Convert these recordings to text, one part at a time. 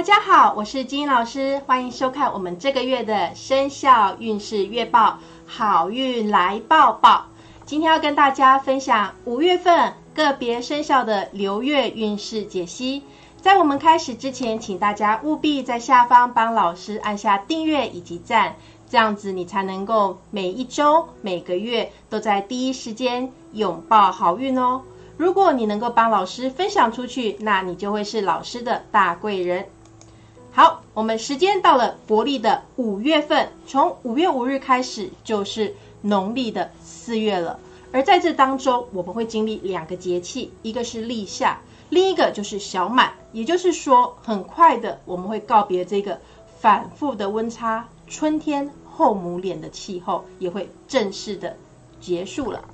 大家好，我是金英老师，欢迎收看我们这个月的生肖运势月报，好运来报报。今天要跟大家分享五月份个别生肖的流月运势解析。在我们开始之前，请大家务必在下方帮老师按下订阅以及赞，这样子你才能够每一周、每个月都在第一时间拥抱好运哦。如果你能够帮老师分享出去，那你就会是老师的大贵人。好，我们时间到了国历的五月份，从五月五日开始就是农历的四月了。而在这当中，我们会经历两个节气，一个是立夏，另一个就是小满。也就是说，很快的我们会告别这个反复的温差，春天后母脸的气候也会正式的结束了。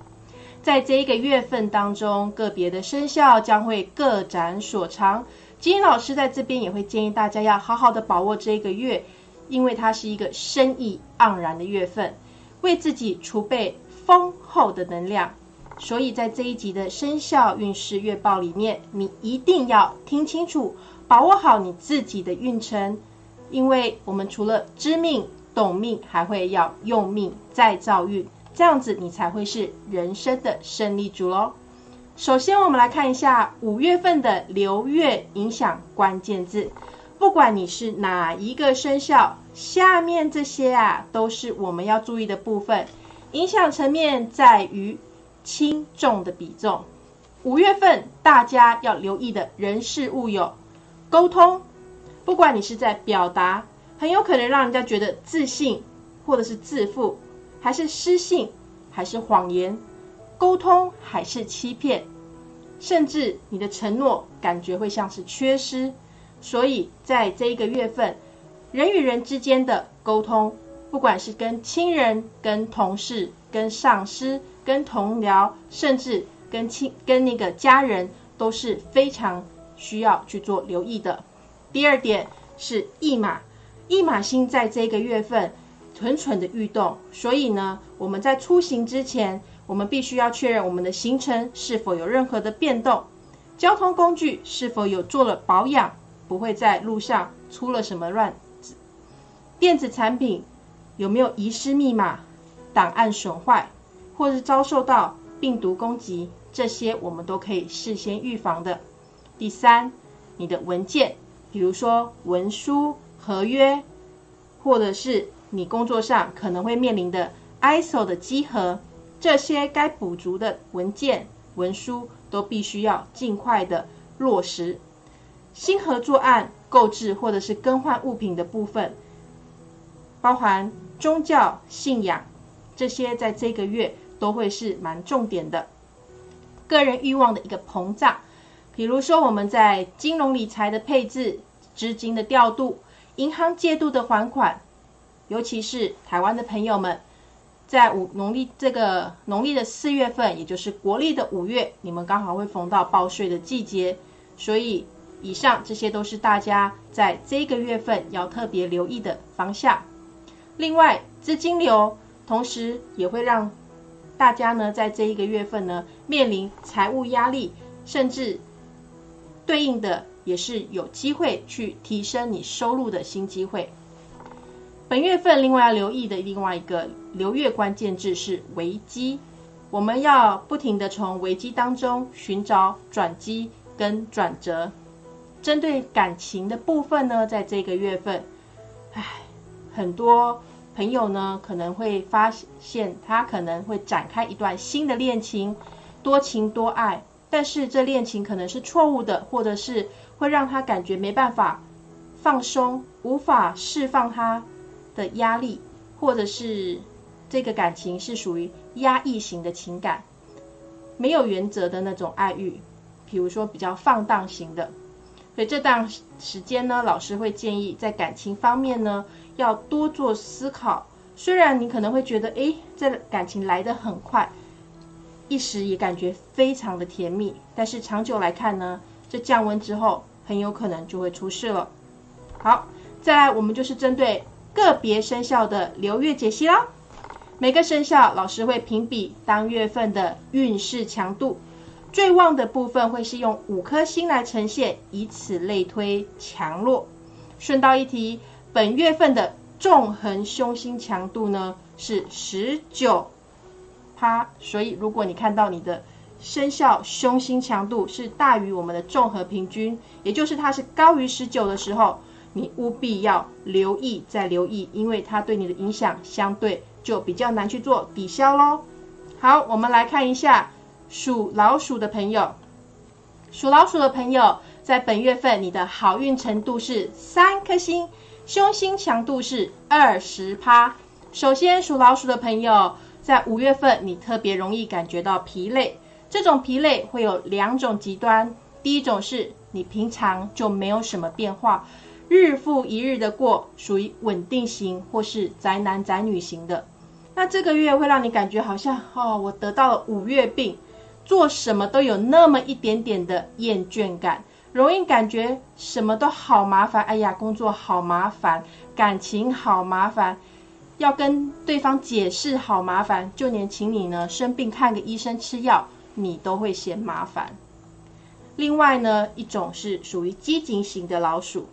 在这一个月份当中，个别的生肖将会各展所长。金老师在这边也会建议大家要好好的把握这一个月，因为它是一个生意盎然的月份，为自己储备丰厚的能量。所以在这一集的生肖运势月报里面，你一定要听清楚，把握好你自己的运程，因为我们除了知命、懂命，还会要用命再造运。这样子，你才会是人生的胜利主喽。首先，我们来看一下五月份的流月影响关键字。不管你是哪一个生肖，下面这些啊，都是我们要注意的部分。影响层面在于轻重的比重。五月份大家要留意的人事物有沟通，不管你是在表达，很有可能让人家觉得自信，或者是自负。还是失信，还是谎言，沟通还是欺骗，甚至你的承诺感觉会像是缺失。所以在这一个月份，人与人之间的沟通，不管是跟亲人、跟同事、跟上司、跟同僚，甚至跟亲跟那个家人，都是非常需要去做留意的。第二点是驿马，驿马星在这个月份。蠢蠢的欲动，所以呢，我们在出行之前，我们必须要确认我们的行程是否有任何的变动，交通工具是否有做了保养，不会在路上出了什么乱子，电子产品有没有遗失密码、档案损坏，或是遭受到病毒攻击，这些我们都可以事先预防的。第三，你的文件，比如说文书、合约，或者是。你工作上可能会面临的 ISO 的稽核，这些该补足的文件文书都必须要尽快的落实。新合作案购置或者是更换物品的部分，包含宗教信仰这些，在这个月都会是蛮重点的。个人欲望的一个膨胀，比如说我们在金融理财的配置、资金的调度、银行借度的还款。尤其是台湾的朋友们，在五农历这个农历的四月份，也就是国历的五月，你们刚好会逢到报税的季节，所以以上这些都是大家在这个月份要特别留意的方向。另外，资金流同时也会让大家呢，在这一个月份呢，面临财务压力，甚至对应的也是有机会去提升你收入的新机会。本月份另外要留意的另外一个流月关键字是危机，我们要不停的从危机当中寻找转机跟转折。针对感情的部分呢，在这个月份，唉，很多朋友呢可能会发现他可能会展开一段新的恋情，多情多爱，但是这恋情可能是错误的，或者是会让他感觉没办法放松，无法释放他。的压力，或者是这个感情是属于压抑型的情感，没有原则的那种爱欲，比如说比较放荡型的。所以这段时间呢，老师会建议在感情方面呢，要多做思考。虽然你可能会觉得，哎，这感情来得很快，一时也感觉非常的甜蜜，但是长久来看呢，这降温之后，很有可能就会出事了。好，再来，我们就是针对。个别生肖的流月解析啦，每个生肖老师会评比当月份的运势强度，最旺的部分会是用五颗星来呈现，以此类推强弱。顺道一提，本月份的纵横凶星强度呢是十九趴，所以如果你看到你的生肖凶星强度是大于我们的综合平均，也就是它是高于十九的时候，你务必要留意再留意，因为它对你的影响相对就比较难去做抵消喽。好，我们来看一下属老鼠的朋友，属老鼠的朋友在本月份你的好运程度是三颗星，凶星强度是二十趴。首先，属老鼠的朋友在五月份你特别容易感觉到疲累。这种疲累会有两种极端，第一种是你平常就没有什么变化，日复一日的过，属于稳定型或是宅男宅女型的。那这个月会让你感觉好像哦，我得到了五月病，做什么都有那么一点点的厌倦感，容易感觉什么都好麻烦。哎呀，工作好麻烦，感情好麻烦，要跟对方解释好麻烦，就连请你呢生病看个医生吃药。你都会嫌麻烦。另外呢，一种是属于积极型的老鼠，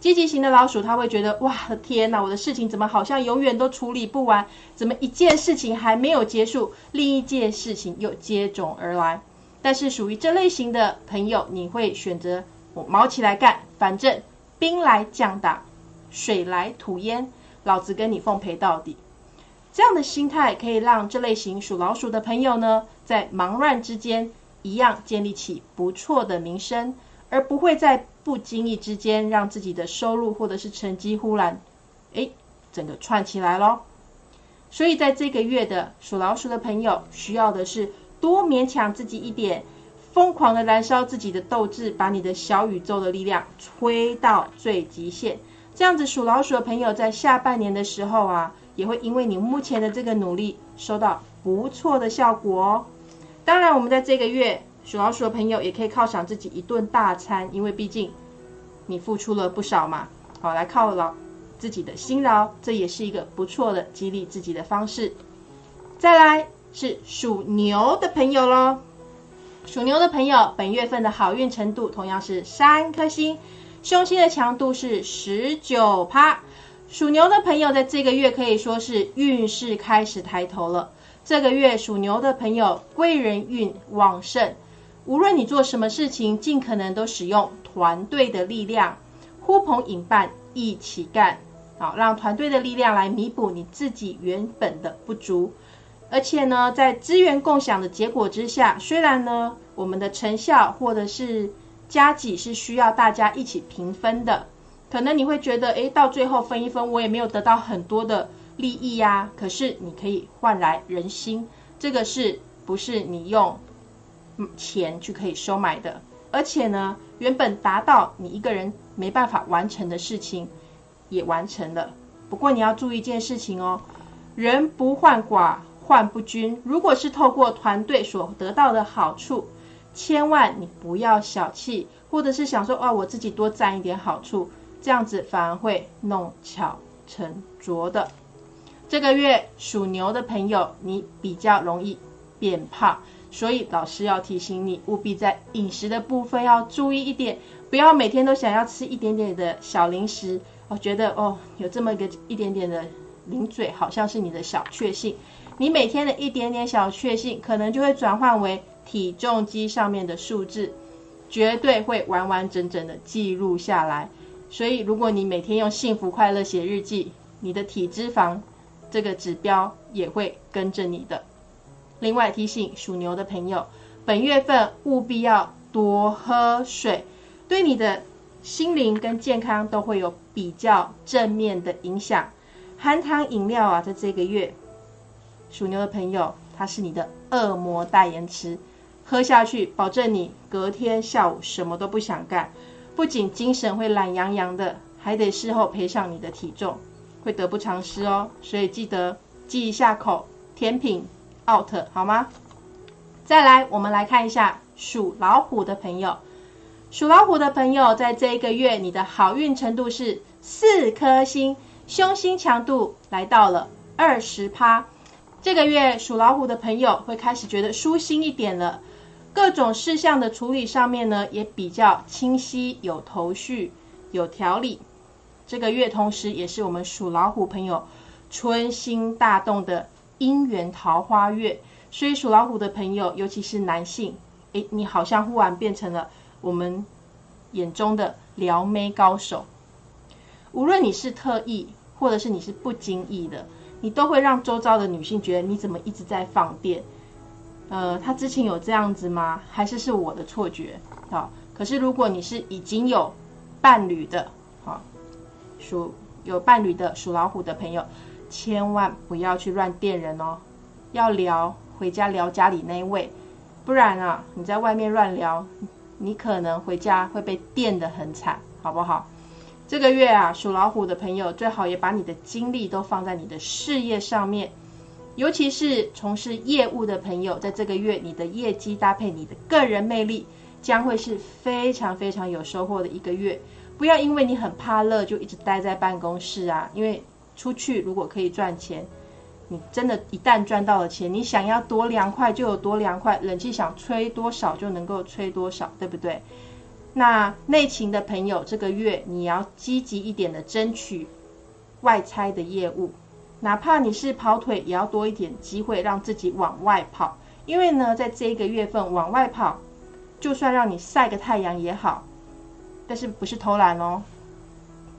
积极型的老鼠他会觉得哇，天哪，我的事情怎么好像永远都处理不完？怎么一件事情还没有结束，另一件事情又接踵而来？但是属于这类型的朋友，你会选择我毛起来干，反正兵来将挡，水来土掩，老子跟你奉陪到底。这样的心态可以让这类型属老鼠的朋友呢，在忙乱之间一样建立起不错的名声，而不会在不经意之间让自己的收入或者是成绩忽然，哎，整个串起来咯。所以在这个月的属老鼠的朋友，需要的是多勉强自己一点，疯狂的燃烧自己的斗志，把你的小宇宙的力量吹到最极限。这样子属老鼠的朋友在下半年的时候啊。也会因为你目前的这个努力收到不错的效果哦。当然，我们在这个月属老鼠的朋友也可以犒赏自己一顿大餐，因为毕竟你付出了不少嘛。好，来犒劳自己的辛劳，这也是一个不错的激励自己的方式。再来是属牛的朋友喽。属牛的朋友，本月份的好运程度同样是三颗星，凶星的强度是十九趴。属牛的朋友在这个月可以说是运势开始抬头了。这个月属牛的朋友贵人运旺盛，无论你做什么事情，尽可能都使用团队的力量，呼朋引伴一起干，好让团队的力量来弥补你自己原本的不足。而且呢，在资源共享的结果之下，虽然呢我们的成效或者是加绩是需要大家一起平分的。可能你会觉得，哎，到最后分一分，我也没有得到很多的利益呀。可是你可以换来人心，这个是不是你用钱去可以收买的？而且呢，原本达到你一个人没办法完成的事情，也完成了。不过你要注意一件事情哦，人不患寡，患不均。如果是透过团队所得到的好处，千万你不要小气，或者是想说，哦，我自己多占一点好处。这样子反而会弄巧成拙的。这个月属牛的朋友，你比较容易变胖，所以老师要提醒你，务必在饮食的部分要注意一点，不要每天都想要吃一点点的小零食。我觉得哦，有这么一个一点点的零嘴，好像是你的小确幸。你每天的一点点小确幸，可能就会转换为体重机上面的数字，绝对会完完整整的记录下来。所以，如果你每天用幸福快乐写日记，你的体脂肪这个指标也会跟着你的。另外提醒属牛的朋友，本月份务必要多喝水，对你的心灵跟健康都会有比较正面的影响。含糖饮料啊，在这个月，属牛的朋友，它是你的恶魔代言词，喝下去，保证你隔天下午什么都不想干。不仅精神会懒洋洋的，还得事后赔上你的体重，会得不偿失哦。所以记得记一下口，甜品 out 好吗？再来，我们来看一下属老虎的朋友。属老虎的朋友，在这一个月，你的好运程度是四颗星，凶星强度来到了二十趴。这个月属老虎的朋友会开始觉得舒心一点了。各种事项的处理上面呢，也比较清晰、有头绪、有条理。这个月同时也是我们属老虎朋友春心大动的姻缘桃花月，所以属老虎的朋友，尤其是男性，诶，你好像忽然变成了我们眼中的撩妹高手。无论你是特意，或者是你是不经意的，你都会让周遭的女性觉得你怎么一直在放电？呃，他之前有这样子吗？还是是我的错觉？好，可是如果你是已经有伴侣的，好，属有伴侣的属老虎的朋友，千万不要去乱电人哦，要聊回家聊家里那一位，不然啊，你在外面乱聊，你可能回家会被电得很惨，好不好？这个月啊，属老虎的朋友最好也把你的精力都放在你的事业上面，尤其是从事业务的朋友，在这个月，你的业绩搭配你的个人魅力，将会是非常非常有收获的一个月。不要因为你很怕热，就一直待在办公室啊！因为出去如果可以赚钱，你真的，一旦赚到了钱，你想要多凉快就有多凉快，冷气想吹多少就能够吹多少，对不对？那内勤的朋友，这个月你要积极一点的争取外差的业务，哪怕你是跑腿，也要多一点机会让自己往外跑。因为呢，在这一个月份往外跑，就算让你晒个太阳也好，但是不是偷懒哦。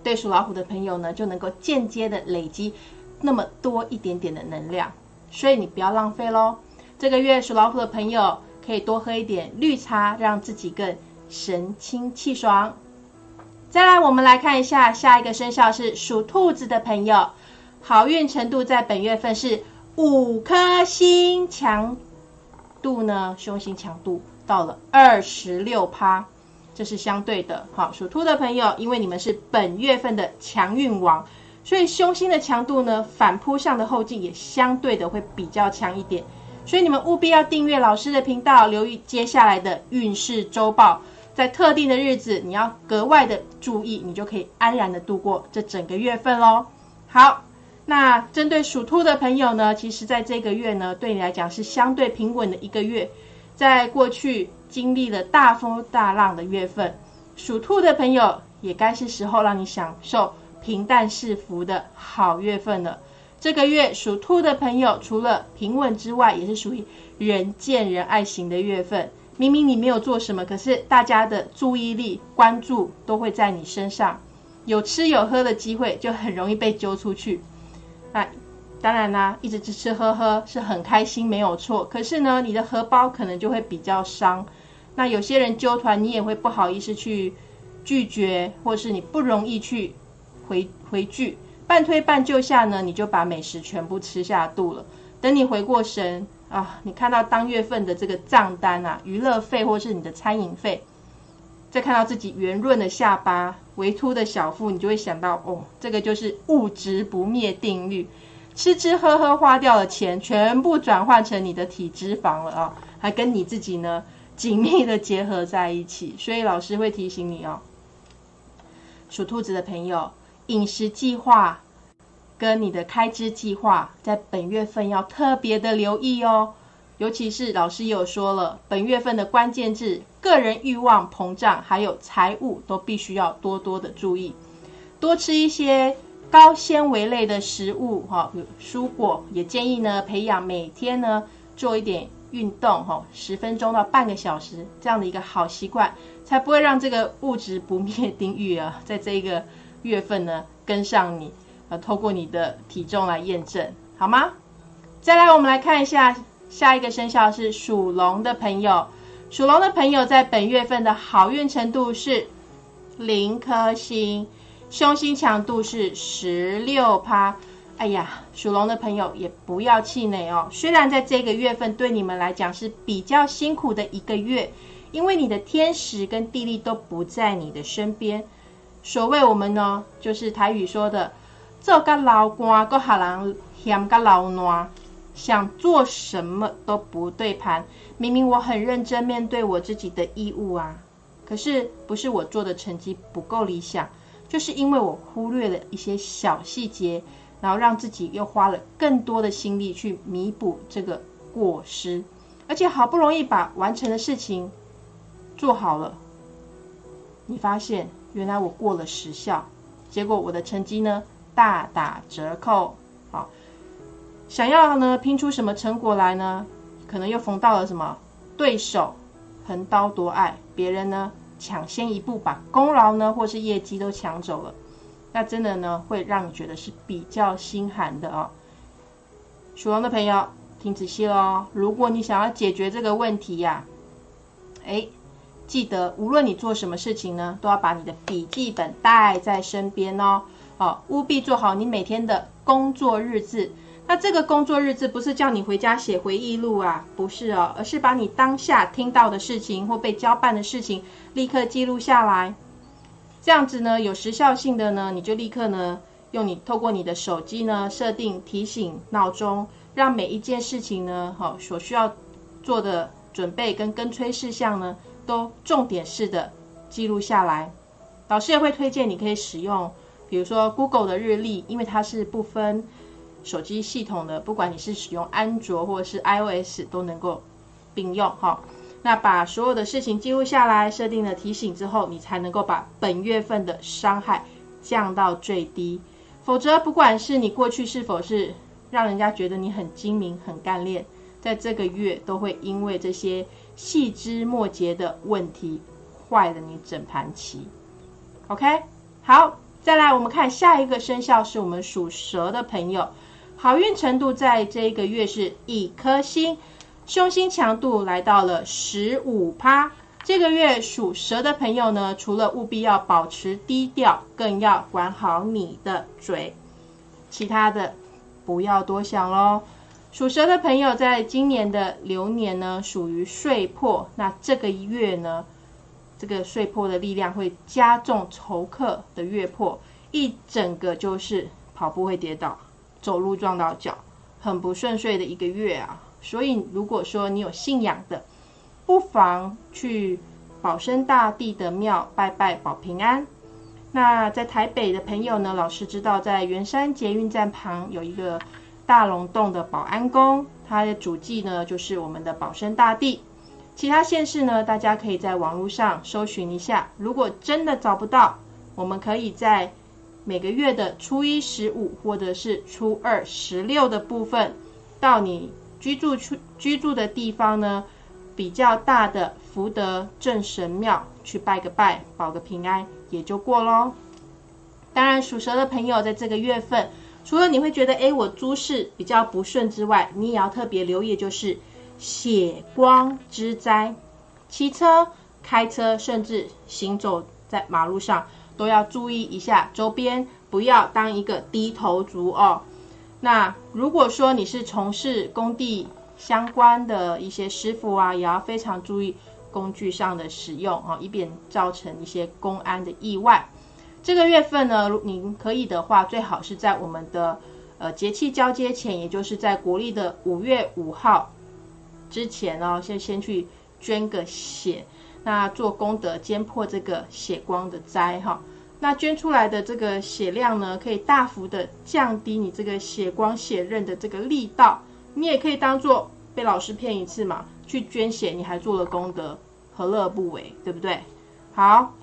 对属老虎的朋友呢，就能够间接的累积那么多一点点的能量，所以你不要浪费喽。这个月属老虎的朋友可以多喝一点绿茶，让自己更。神清气爽。再来，我们来看一下下一个生肖是属兔子的朋友，好运程度在本月份是五颗星，强度呢，凶星强度到了二十六趴，这是相对的。好，属兔的朋友，因为你们是本月份的强运王，所以凶星的强度呢，反扑向的后劲也相对的会比较强一点，所以你们务必要订阅老师的频道，留意接下来的运势周报。在特定的日子，你要格外的注意，你就可以安然的度过这整个月份喽。好，那针对属兔的朋友呢，其实在这个月呢，对你来讲是相对平稳的一个月。在过去经历了大风大浪的月份，属兔的朋友也该是时候让你享受平淡是福的好月份了。这个月属兔的朋友，除了平稳之外，也是属于人见人爱型的月份。明明你没有做什么，可是大家的注意力、关注都会在你身上。有吃有喝的机会，就很容易被揪出去。那当然啦，一直吃吃喝喝是很开心，没有错。可是呢，你的荷包可能就会比较伤。那有些人揪团，你也会不好意思去拒绝，或是你不容易去回回拒。半推半就下呢，你就把美食全部吃下肚了。等你回过神。啊，你看到当月份的这个账单啊，娱乐费或是你的餐饮费，再看到自己圆润的下巴、微凸的小腹，你就会想到，哦，这个就是物质不灭定律，吃吃喝喝花掉的钱，全部转换成你的体脂肪了啊，还跟你自己呢紧密的结合在一起，所以老师会提醒你哦，属兔子的朋友，饮食计划。跟你的开支计划，在本月份要特别的留意哦。尤其是老师也有说了，本月份的关键字，个人欲望膨胀，还有财务，都必须要多多的注意。多吃一些高纤维类的食物，哈，蔬果也建议呢，培养每天呢做一点运动，哈，十分钟到半个小时这样的一个好习惯，才不会让这个物质不灭定律啊，在这一个月份呢跟上你。呃，透过你的体重来验证，好吗？再来，我们来看一下下一个生肖是属龙的朋友。属龙的朋友在本月份的好运程度是零颗星，凶星强度是十六趴。哎呀，属龙的朋友也不要气馁哦。虽然在这个月份对你们来讲是比较辛苦的一个月，因为你的天时跟地利都不在你的身边。所谓我们呢，就是台语说的。做个老官，个下人嫌个老暖，想做什么都不对盘。明明我很认真面对我自己的义务啊，可是不是我做的成绩不够理想，就是因为我忽略了一些小细节，然后让自己又花了更多的心力去弥补这个过失，而且好不容易把完成的事情做好了，你发现原来我过了时效。结果我的成绩呢大打折扣。好，想要呢拼出什么成果来呢？可能又逢到了什么对手横刀夺爱，别人呢抢先一步把功劳呢或是业绩都抢走了，那真的呢会让你觉得是比较心寒的哦。属龙的朋友听仔细喽，如果你想要解决这个问题呀，哎。记得，无论你做什么事情呢，都要把你的笔记本带在身边哦。好，务必做好你每天的工作日志。那这个工作日志不是叫你回家写回忆录啊，不是哦，而是把你当下听到的事情或被交办的事情立刻记录下来。这样子呢，有时效性的呢，你就立刻呢，用你透过你的手机呢，设定提醒闹钟，让每一件事情呢，好所需要做的准备跟跟催事项呢。都重点式的记录下来，老师也会推荐你可以使用，比如说 Google 的日历，因为它是不分手机系统的，不管你是使用安卓或者是 iOS 都能够并用哈。那把所有的事情记录下来，设定了提醒之后，你才能够把本月份的伤害降到最低。否则，不管是你过去是否是让人家觉得你很精明、很干练，在这个月都会因为这些。细枝末节的问题坏了你整盘棋，OK，好，再来我们看下一个生肖是我们属蛇的朋友，好运程度在这一个月是一颗星，凶星强度来到了十五趴。这个月属蛇的朋友呢，除了务必要保持低调，更要管好你的嘴，其他的不要多想喽。属蛇的朋友，在今年的流年呢，属于岁破。那这个月呢，这个岁破的力量会加重仇客的月破，一整个就是跑步会跌倒，走路撞到脚，很不顺遂的一个月啊。所以，如果说你有信仰的，不妨去保生大帝的庙拜拜保平安。那在台北的朋友呢，老师知道在圆山捷运站旁有一个。大龙洞的保安宫，它的主祭呢就是我们的保生大帝。其他县市呢，大家可以在网络上搜寻一下。如果真的找不到，我们可以在每个月的初一、十五或者是初二、十六的部分，到你居住处居住的地方呢，比较大的福德正神庙去拜个拜，保个平安，也就过喽。当然，属蛇的朋友在这个月份。除了你会觉得，哎，我诸事比较不顺之外，你也要特别留意，就是血光之灾。骑车、开车，甚至行走在马路上，都要注意一下周边，不要当一个低头族哦。那如果说你是从事工地相关的一些师傅啊，也要非常注意工具上的使用啊，以免造成一些公安的意外。这个月份呢，您可以的话，最好是在我们的呃节气交接前，也就是在国历的五月五号之前哦，先先去捐个血，那做功德，兼破这个血光的灾哈。那捐出来的这个血量呢，可以大幅的降低你这个血光血刃的这个力道。你也可以当做被老师骗一次嘛，去捐血，你还做了功德，何乐不为，对不对？好。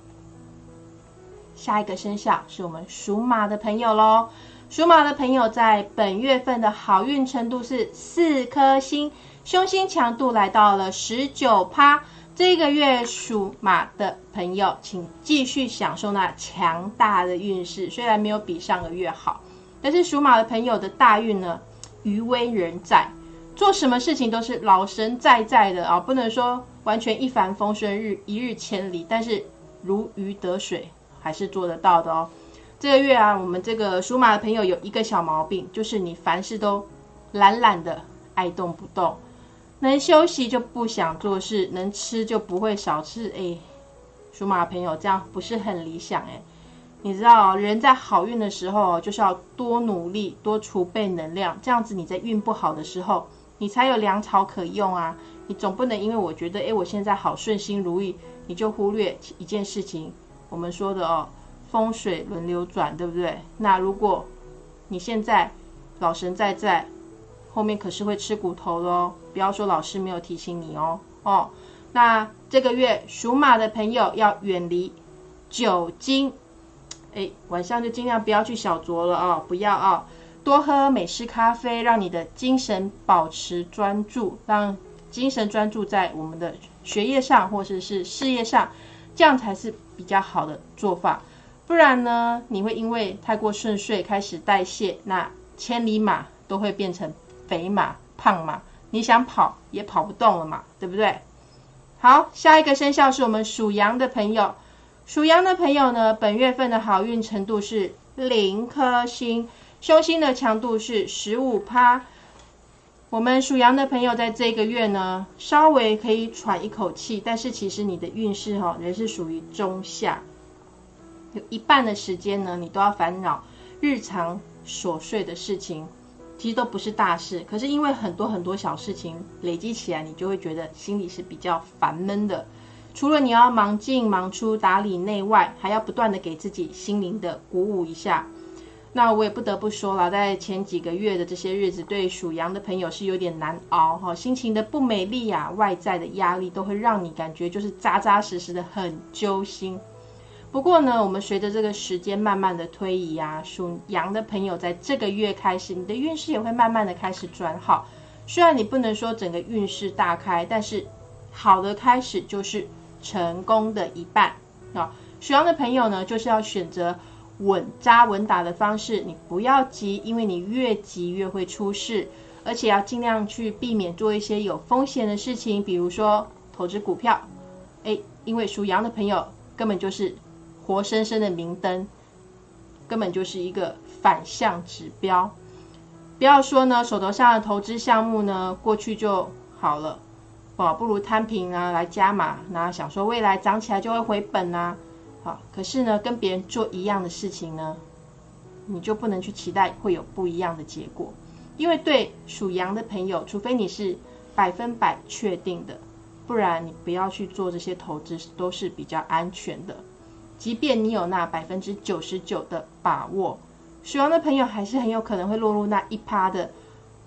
下一个生肖是我们属马的朋友喽。属马的朋友在本月份的好运程度是四颗星，凶星强度来到了十九趴。这个月属马的朋友，请继续享受那强大的运势。虽然没有比上个月好，但是属马的朋友的大运呢，余威仍在，做什么事情都是老神在在的啊，不能说完全一帆风顺，日一日千里，但是如鱼得水。还是做得到的哦。这个月啊，我们这个属马的朋友有一个小毛病，就是你凡事都懒懒的，爱动不动，能休息就不想做事，能吃就不会少吃。哎，属马朋友这样不是很理想哎。你知道，人在好运的时候就是要多努力，多储备能量，这样子你在运不好的时候，你才有粮草可用啊。你总不能因为我觉得哎我现在好顺心如意，你就忽略一件事情。我们说的哦，风水轮流转，对不对？那如果你现在老神在在，后面可是会吃骨头的哦。不要说老师没有提醒你哦哦。那这个月属马的朋友要远离酒精，哎，晚上就尽量不要去小酌了哦，不要啊，多喝美式咖啡，让你的精神保持专注，让精神专注在我们的学业上或者是事业上，这样才是比较好的做法。不然呢，你会因为太过顺遂开始代谢，那千里马都会变成肥马、胖马，你想跑也跑不动了嘛，对不对？好，下一个生肖是我们属羊的朋友。属羊的朋友呢，本月份的好运程度是零颗星，凶星的强度是十五趴。我们属羊的朋友在这个月呢，稍微可以喘一口气，但是其实你的运势哈，仍是属于中下，有一半的时间呢，你都要烦恼日常琐碎的事情。其实都不是大事，可是因为很多很多小事情累积起来，你就会觉得心里是比较烦闷的。除了你要忙进忙出打理内外，还要不断的给自己心灵的鼓舞一下。那我也不得不说了，在前几个月的这些日子，对属羊的朋友是有点难熬哈，心情的不美丽啊，外在的压力都会让你感觉就是扎扎实实的很揪心。不过呢，我们随着这个时间慢慢的推移啊，属羊的朋友在这个月开始，你的运势也会慢慢的开始转好。虽然你不能说整个运势大开，但是好的开始就是成功的一半啊。属羊的朋友呢，就是要选择稳扎稳打的方式，你不要急，因为你越急越会出事，而且要尽量去避免做一些有风险的事情，比如说投资股票。哎，因为属羊的朋友根本就是。活生生的明灯，根本就是一个反向指标。不要说呢，手头上的投资项目呢，过去就好了，哦，不如摊平啊，来加码，那想说未来涨起来就会回本啊。好，可是呢，跟别人做一样的事情呢，你就不能去期待会有不一样的结果，因为对属羊的朋友，除非你是百分百确定的，不然你不要去做这些投资，都是比较安全的。即便你有那百分之九十九的把握，属羊的朋友还是很有可能会落入那一趴的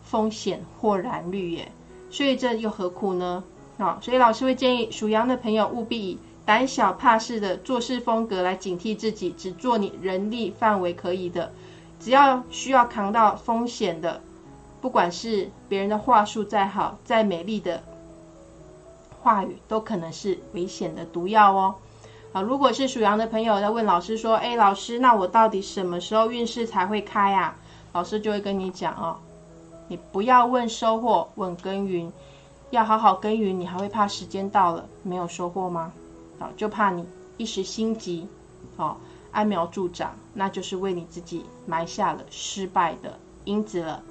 风险或然率耶。所以这又何苦呢？啊，所以老师会建议属羊的朋友务必以胆小怕事的做事风格来警惕自己，只做你人力范围可以的，只要需要扛到风险的，不管是别人的话术再好、再美丽的话语，都可能是危险的毒药哦。好，如果是属羊的朋友在问老师说：“哎，老师，那我到底什么时候运势才会开啊？”老师就会跟你讲哦，你不要问收获，问耕耘，要好好耕耘。你还会怕时间到了没有收获吗？好，就怕你一时心急，哦，揠苗助长，那就是为你自己埋下了失败的因子了。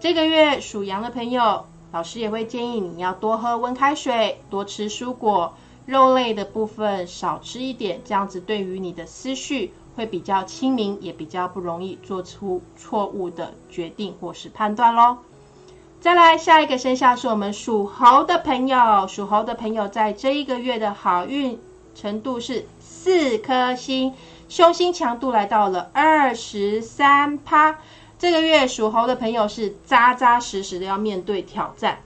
这个月属羊的朋友，老师也会建议你要多喝温开水，多吃蔬果。肉类的部分少吃一点，这样子对于你的思绪会比较清明，也比较不容易做出错误的决定或是判断喽。再来下一个生肖是我们属猴的朋友，属猴的朋友在这一个月的好运程度是四颗星，凶星强度来到了二十三趴。这个月属猴的朋友是扎扎实实的要面对挑战。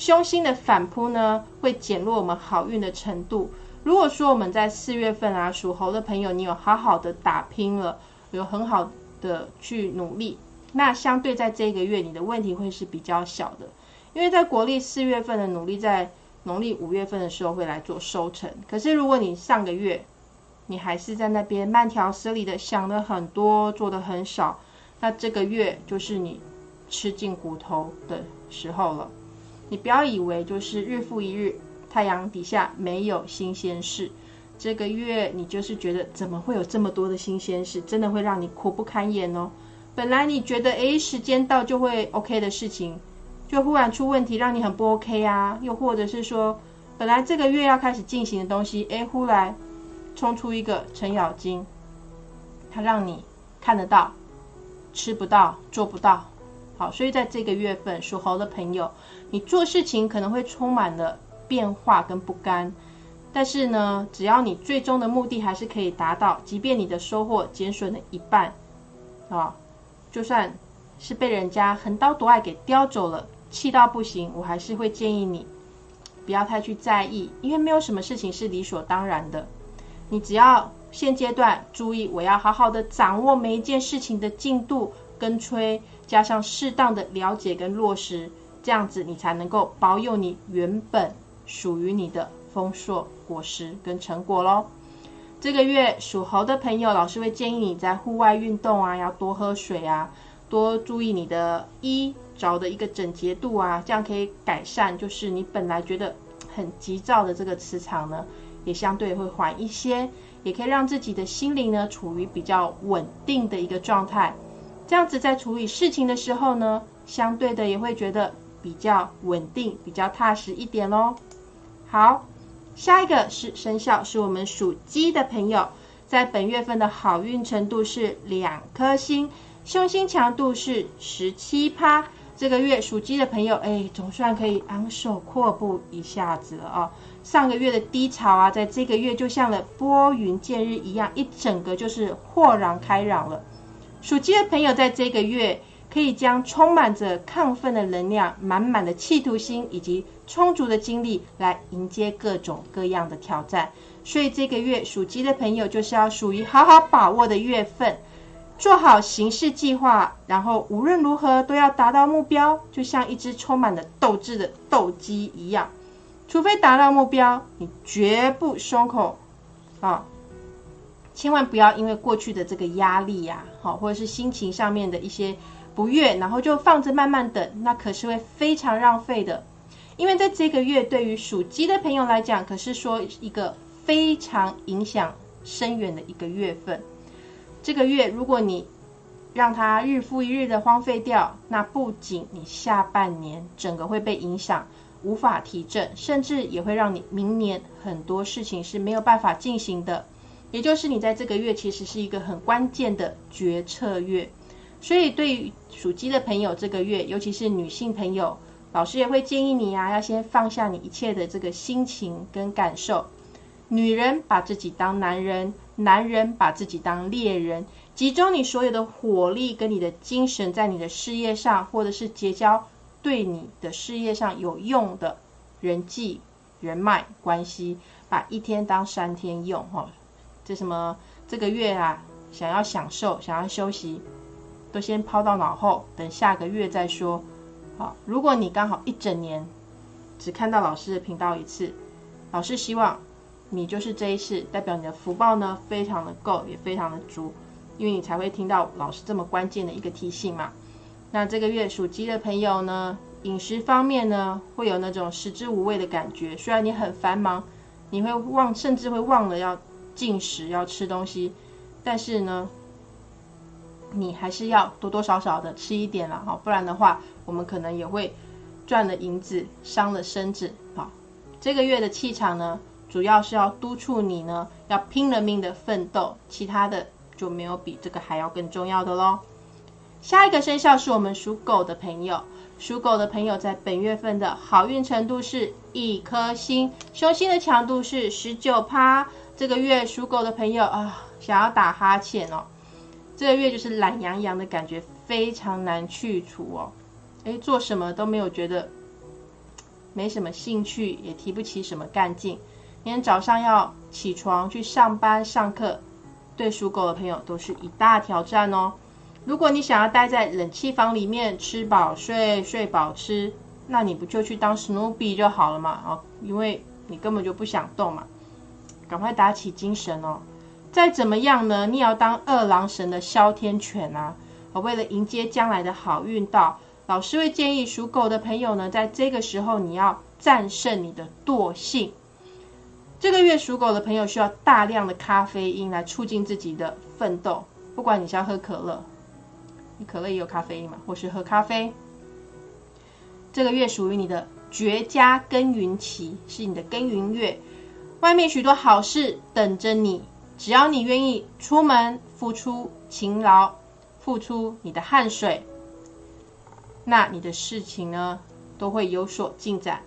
凶星的反扑呢，会减弱我们好运的程度。如果说我们在四月份啊，属猴的朋友，你有好好的打拼了，有很好的去努力，那相对在这个月，你的问题会是比较小的。因为在国历四月份的努力，在农历五月份的时候会来做收成。可是如果你上个月你还是在那边慢条斯理的想的很多，做的很少，那这个月就是你吃尽骨头的时候了。你不要以为就是日复一日，太阳底下没有新鲜事。这个月你就是觉得怎么会有这么多的新鲜事，真的会让你苦不堪言哦。本来你觉得诶时间到就会 OK 的事情，就忽然出问题，让你很不 OK 啊。又或者是说，本来这个月要开始进行的东西，诶忽然冲出一个程咬金，它让你看得到，吃不到，做不到。好，所以在这个月份属猴的朋友。你做事情可能会充满了变化跟不甘，但是呢，只要你最终的目的还是可以达到，即便你的收获减损了一半，啊，就算是被人家横刀夺爱给叼走了，气到不行，我还是会建议你不要太去在意，因为没有什么事情是理所当然的。你只要现阶段注意，我要好好的掌握每一件事情的进度跟催，加上适当的了解跟落实，这样子你才能够保有你原本属于你的丰硕果实跟成果喽。这个月属猴的朋友，老师会建议你在户外运动啊，要多喝水啊，多注意你的衣着的一个整洁度啊，这样可以改善，就是你本来觉得很急躁的这个磁场呢，也相对会缓一些。也可以让自己的心灵呢处于比较稳定的一个状态，这样子在处理事情的时候呢，相对的也会觉得比较稳定、比较踏实一点喽。好，下一个是生肖，是我们属鸡的朋友，在本月份的好运程度是两颗星，凶星强度是十七趴。这个月属鸡的朋友，哎，总算可以昂首阔步一下子了哦。上个月的低潮啊，在这个月就像了拨云见日一样，一整个就是豁然开朗了。属鸡的朋友在这个月可以将充满着亢奋的能量、满满的企图心以及充足的精力来迎接各种各样的挑战。所以这个月属鸡的朋友就是要属于好好把握的月份，做好行事计划，然后无论如何都要达到目标，就像一只充满了斗志的斗鸡一样。除非达到目标，你绝不松口啊！千万不要因为过去的这个压力呀，好，或者是心情上面的一些不悦，然后就放着慢慢等，那可是会非常浪费的。因为在这个月，对于属鸡的朋友来讲，可是说一个非常影响深远的一个月份。这个月，如果你让它日复一日的荒废掉，那不仅你下半年整个会被影响。无法提振，甚至也会让你明年很多事情是没有办法进行的。也就是你在这个月其实是一个很关键的决策月，所以对于属鸡的朋友，这个月尤其是女性朋友，老师也会建议你啊，要先放下你一切的这个心情跟感受。女人把自己当男人，男人把自己当猎人，集中你所有的火力跟你的精神在你的事业上，或者是结交。对你的事业上有用的人际、人脉关系，把一天当三天用，哈，这什么这个月啊，想要享受、想要休息，都先抛到脑后，等下个月再说。好，如果你刚好一整年只看到老师的频道一次，老师希望你就是这一次，代表你的福报呢非常的够，也非常的足，因为你才会听到老师这么关键的一个提醒嘛。那这个月属鸡的朋友呢，饮食方面呢，会有那种食之无味的感觉。虽然你很繁忙，你会忘，甚至会忘了要进食、要吃东西，但是呢，你还是要多多少少的吃一点了哈，不然的话，我们可能也会赚了银子，伤了身子啊。这个月的气场呢，主要是要督促你呢，要拼了命的奋斗，其他的就没有比这个还要更重要的喽。下一个生肖是我们属狗的朋友，属狗的朋友在本月份的好运程度是一颗星，凶星的强度是十九趴。这个月属狗的朋友啊，想要打哈欠哦，这个月就是懒洋洋的感觉，非常难去除哦。诶，做什么都没有觉得，没什么兴趣，也提不起什么干劲。明天早上要起床去上班上课，对属狗的朋友都是一大挑战哦。如果你想要待在冷气房里面吃饱睡，睡饱吃，那你不就去当史努比就好了嘛？哦，因为你根本就不想动嘛，赶快打起精神哦！再怎么样呢，你也要当二郎神的哮天犬啊！为了迎接将来的好运到，老师会建议属狗的朋友呢，在这个时候你要战胜你的惰性。这个月属狗的朋友需要大量的咖啡因来促进自己的奋斗，不管你是要喝可乐。你可乐也有咖啡因嘛，或是喝咖啡。这个月属于你的绝佳耕耘期，是你的耕耘月，外面许多好事等着你，只要你愿意出门，付出勤劳，付出你的汗水，那你的事情呢都会有所进展。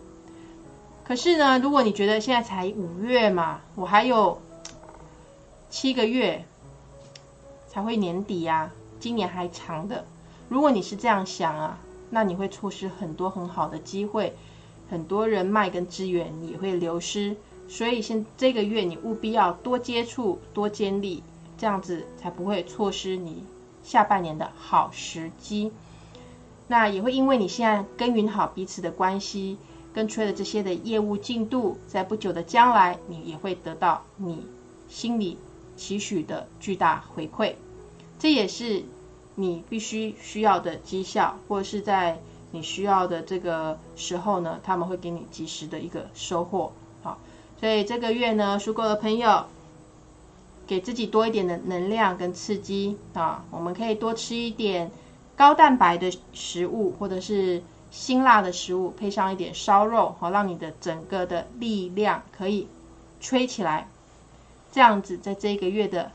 可是呢，如果你觉得现在才五月嘛，我还有七个月才会年底呀。今年还长的，如果你是这样想啊，那你会错失很多很好的机会，很多人脉跟资源也会流失。所以现这个月你务必要多接触、多经历，这样子才不会错失你下半年的好时机。那也会因为你现在耕耘好彼此的关系，跟催的这些的业务进度，在不久的将来，你也会得到你心里期许的巨大回馈。这也是你必须需要的绩效，或者是在你需要的这个时候呢，他们会给你及时的一个收获。所以这个月呢，属狗的朋友，给自己多一点的能量跟刺激啊，我们可以多吃一点。高蛋白的食物，或者是辛辣的食物，配上一点烧肉，好让你的整个的力量可以吹起来。这样子，在这个月的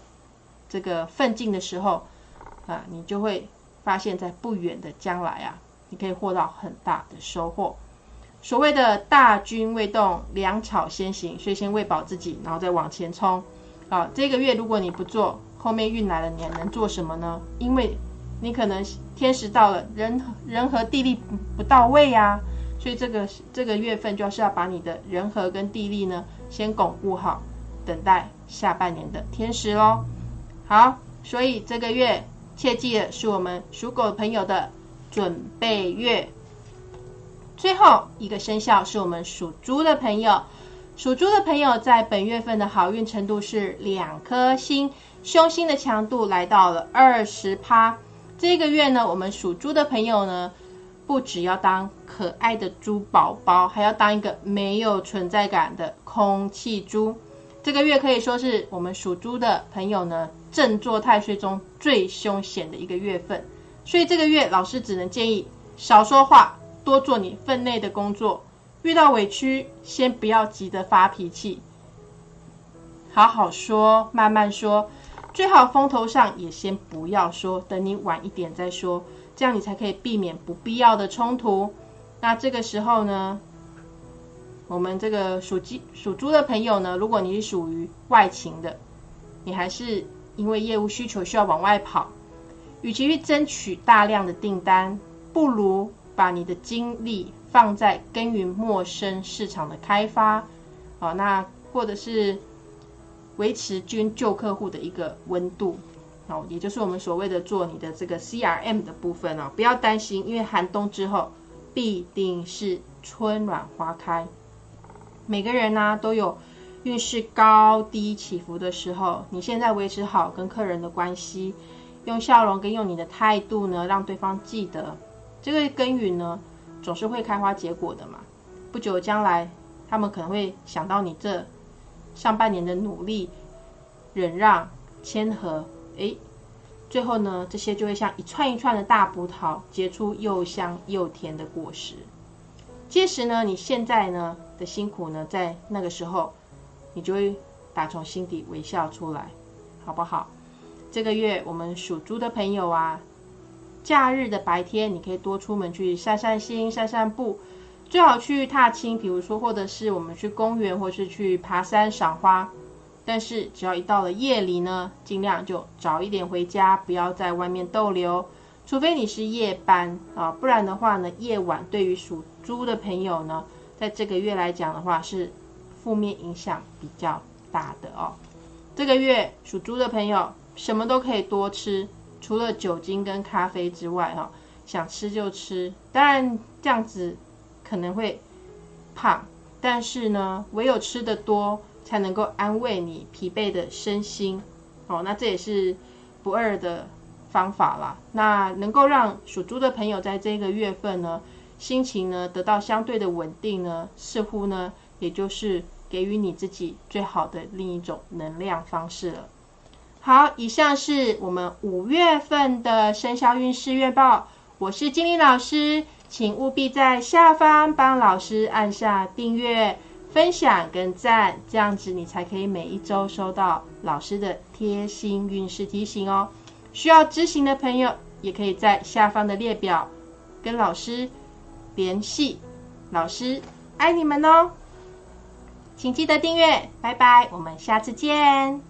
这个奋进的时候，啊，你就会发现，在不远的将来啊，你可以获到很大的收获。所谓的大军未动，粮草先行，所以先喂饱自己，然后再往前冲。啊，这个月如果你不做，后面运来了，你还能做什么呢？因为你可能天时到了，人人和地利不不到位呀，所以这个这个月份就是要把你的人和跟地利呢先巩固好，等待下半年的天时喽。好，所以这个月切记的是我们属狗朋友的准备月。最后一个生肖是我们属猪的朋友，属猪的朋友在本月份的好运程度是两颗星，凶星的强度来到了二十趴。这个月呢，我们属猪的朋友呢，不只要当可爱的猪宝宝，还要当一个没有存在感的空气猪。这个月可以说是我们属猪的朋友呢，正坐太岁中最凶险的一个月份。所以这个月，老师只能建议少说话，多做你分内的工作。遇到委屈，先不要急着发脾气，好好说，慢慢说。最好风头上也先不要说，等你晚一点再说，这样你才可以避免不必要的冲突。那这个时候呢，我们这个属鸡、属猪的朋友呢，如果你是属于外勤的，你还是因为业务需求需要往外跑，与其去争取大量的订单，不如把你的精力放在耕耘陌生市场的开发。好，那或者是。维持均旧客户的一个温度，哦，也就是我们所谓的做你的这个 CRM 的部分哦，不要担心，因为寒冬之后必定是春暖花开。每个人呢都有运势高低起伏的时候，你现在维持好跟客人的关系，用笑容跟用你的态度呢，让对方记得这个耕耘呢总是会开花结果的嘛。不久将来，他们可能会想到你这。上半年的努力、忍让、谦和，哎，最后呢，这些就会像一串一串的大葡萄，结出又香又甜的果实。届时呢，你现在呢的辛苦呢，在那个时候，你就会打从心底微笑出来，好不好？这个月我们属猪的朋友啊，假日的白天，你可以多出门去散散心、散散步。最好去踏青，比如说，或者是我们去公园，或是去爬山赏花。但是，只要一到了夜里呢，尽量就早一点回家，不要在外面逗留。除非你是夜班啊，不然的话呢，夜晚对于属猪的朋友呢，在这个月来讲的话，是负面影响比较大的哦。这个月属猪的朋友，什么都可以多吃，除了酒精跟咖啡之外，哈，想吃就吃。当然，这样子。可能会胖，但是呢，唯有吃的多，才能够安慰你疲惫的身心。哦，那这也是不二的方法啦。那能够让属猪的朋友在这个月份呢，心情呢得到相对的稳定呢，似乎呢，也就是给予你自己最好的另一种能量方式了。好，以上是我们五月份的生肖运势月报。我是金玲老师。请务必在下方帮老师按下订阅、分享跟赞，这样子你才可以每一周收到老师的贴心运势提醒哦。需要执行的朋友，也可以在下方的列表跟老师联系。老师爱你们哦，请记得订阅，拜拜，我们下次见。